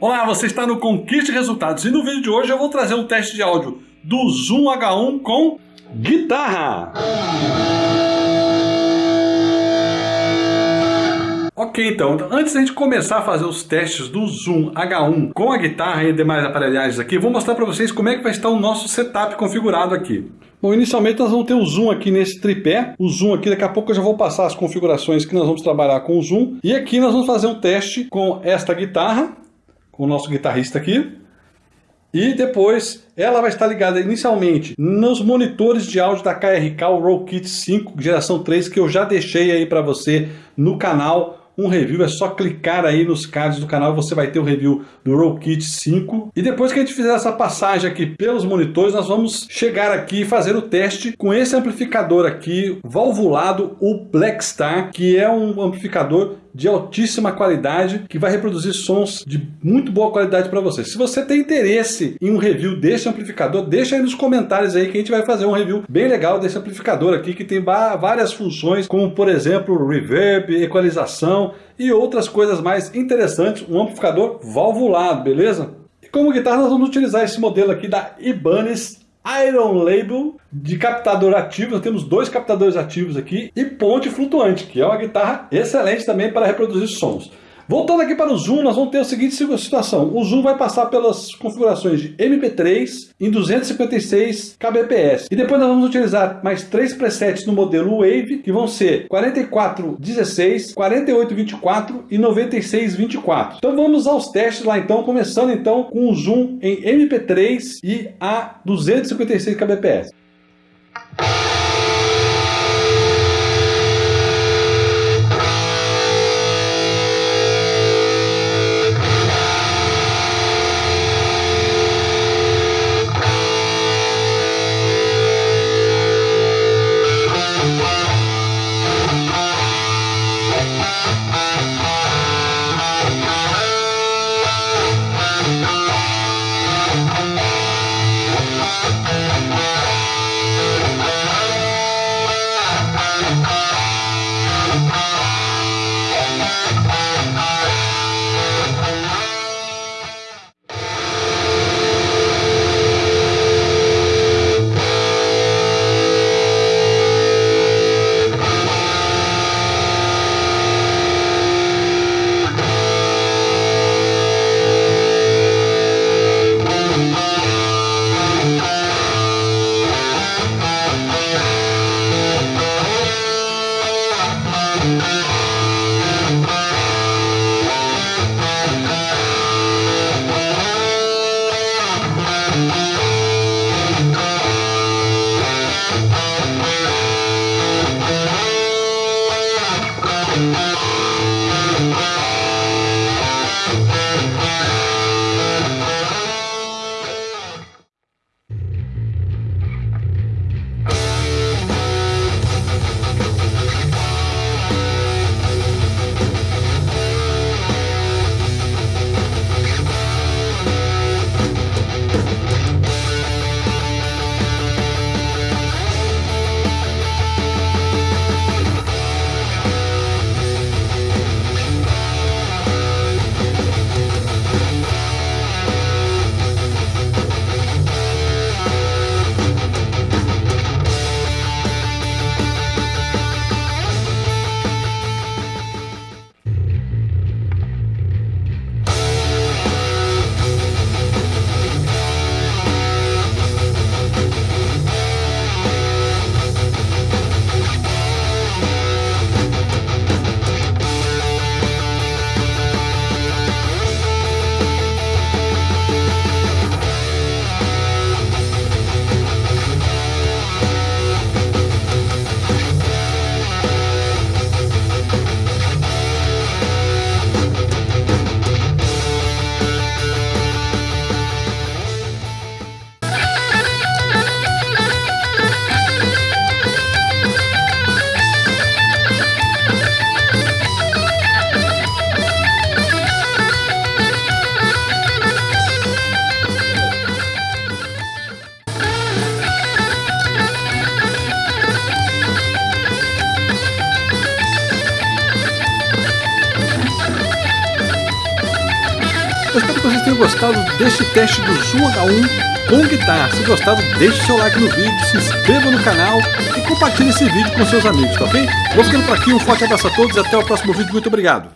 Olá, você está no Conquiste Resultados e no vídeo de hoje eu vou trazer um teste de áudio do Zoom H1 com guitarra. Ok, então, antes da gente começar a fazer os testes do Zoom H1 com a guitarra e demais aparelhagens aqui, vou mostrar para vocês como é que vai estar o nosso setup configurado aqui. Bom, inicialmente nós vamos ter o zoom aqui nesse tripé, o zoom aqui, daqui a pouco eu já vou passar as configurações que nós vamos trabalhar com o zoom, e aqui nós vamos fazer um teste com esta guitarra, com o nosso guitarrista aqui. E depois ela vai estar ligada inicialmente nos monitores de áudio da KRK, o Rollkit 5 geração 3, que eu já deixei aí para você no canal um review, é só clicar aí nos cards do canal, você vai ter o review do Rollkit 5. E depois que a gente fizer essa passagem aqui pelos monitores, nós vamos chegar aqui e fazer o teste com esse amplificador aqui, valvulado, o Blackstar, que é um amplificador de altíssima qualidade que vai reproduzir sons de muito boa qualidade para você. Se você tem interesse em um review desse amplificador, deixa aí nos comentários aí que a gente vai fazer um review bem legal desse amplificador aqui que tem várias funções, como por exemplo reverb, equalização e outras coisas mais interessantes. Um amplificador valvulado, beleza? E como guitarra nós vamos utilizar esse modelo aqui da Ibanez Iron Label de captador ativo, nós temos dois captadores ativos aqui e ponte flutuante, que é uma guitarra excelente também para reproduzir sons. Voltando aqui para o Zoom, nós vamos ter a seguinte situação. O Zoom vai passar pelas configurações de MP3 em 256 kbps. E depois nós vamos utilizar mais três presets no modelo Wave, que vão ser 4416, 4824 e 9624. Então vamos aos testes lá então, começando então com o Zoom em MP3 e a 256 kbps. Música vocês tenham gostado deste teste do Zoom H1 com guitarra. Se gostado, deixe seu like no vídeo, se inscreva no canal e compartilhe esse vídeo com seus amigos, tá ok? Vou ficando por aqui, um forte abraço a todos e até o próximo vídeo. Muito obrigado!